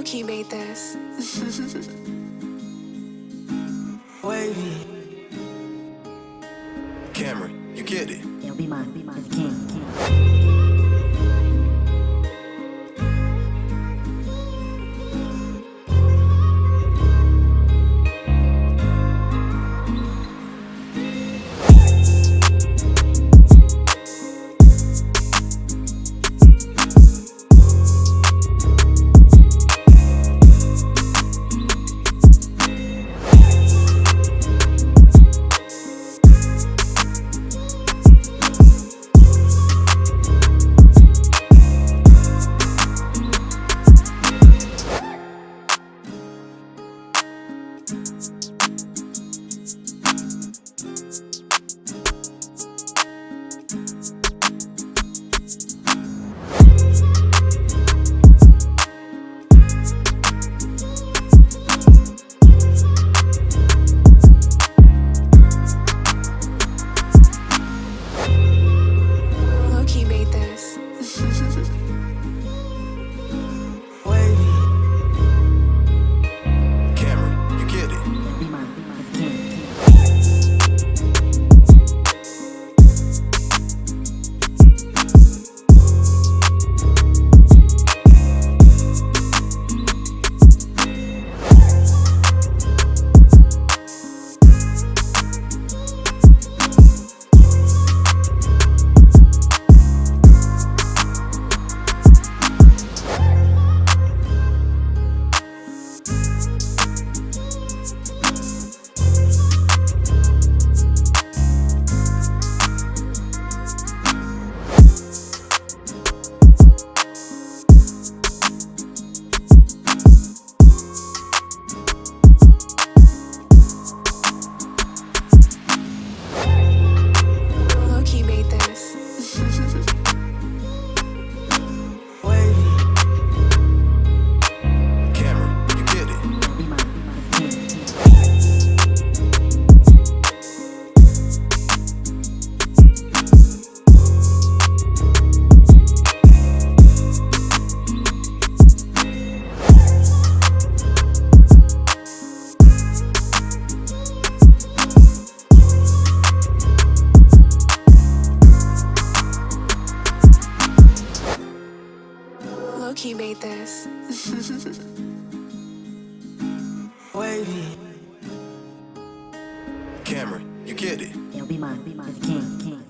Loki made this. Wavy. Cameron, you get it. Yo, be mine, be mine, king, king. Loki made this. Wavy. Cameron, you get it. Yo, be mine, be mine, king,